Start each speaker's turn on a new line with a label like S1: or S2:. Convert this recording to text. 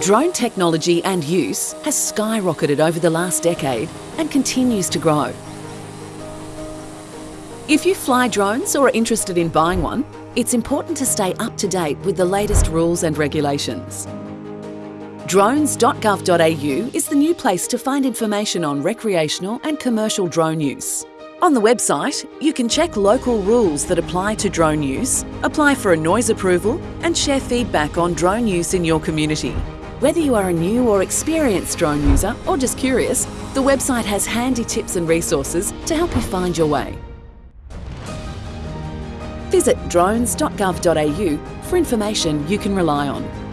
S1: Drone technology and use has skyrocketed over the last decade and continues to grow. If you fly drones or are interested in buying one, it's important to stay up to date with the latest rules and regulations. Drones.gov.au is the new place to find information on recreational and commercial drone use. On the website, you can check local rules that apply to drone use, apply for a noise approval, and share feedback on drone use in your community. Whether you are a new or experienced drone user or just curious, the website has handy tips and resources to help you find your way. Visit drones.gov.au for information you can rely on.